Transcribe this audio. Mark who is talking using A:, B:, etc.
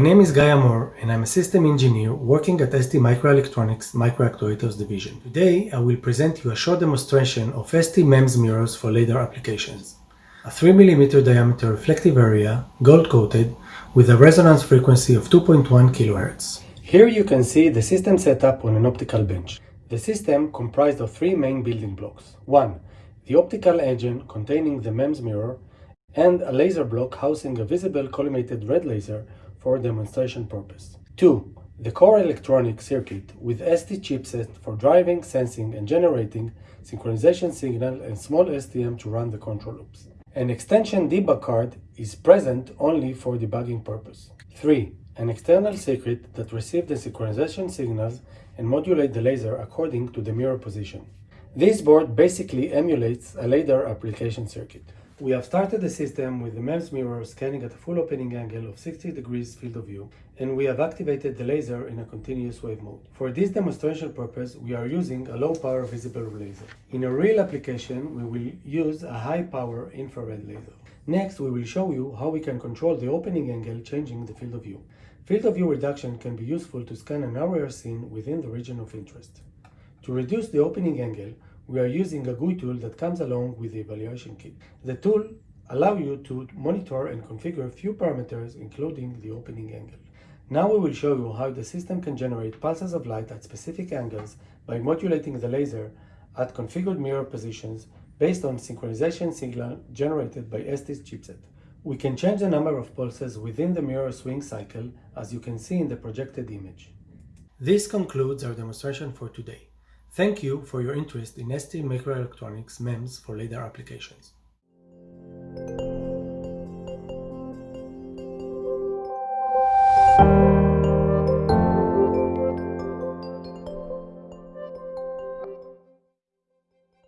A: My name is Guy Moore and I'm a system engineer working at ST Microelectronics Microactuators Division. Today I will present you a short demonstration of ST MEMS mirrors for LiDAR applications. A 3mm diameter reflective area, gold coated, with a resonance frequency of 2.1 kHz. Here you can see the system setup on an optical bench. The system comprised of three main building blocks. 1. The optical engine containing the MEMS mirror and a laser block housing a visible collimated red laser for demonstration purpose. 2. The core electronic circuit with ST chipset for driving, sensing, and generating synchronization signal and small STM to run the control loops. An extension debug card is present only for debugging purpose. 3. An external circuit that receives the synchronization signals and modulate the laser according to the mirror position. This board basically emulates a LiDAR application circuit. We have started the system with the MEMS mirror scanning at a full opening angle of 60 degrees field of view, and we have activated the laser in a continuous wave mode. For this demonstration purpose, we are using a low power visible laser. In a real application, we will use a high power infrared laser. Next, we will show you how we can control the opening angle changing the field of view. Field of view reduction can be useful to scan an area scene within the region of interest. To reduce the opening angle, we are using a GUI tool that comes along with the evaluation kit. The tool allows you to monitor and configure a few parameters including the opening angle. Now we will show you how the system can generate pulses of light at specific angles by modulating the laser at configured mirror positions based on synchronization signal generated by ST's chipset. We can change the number of pulses within the mirror swing cycle as you can see in the projected image. This concludes our demonstration for today. Thank you for your interest in ST Microelectronics MEMS for LiDAR applications.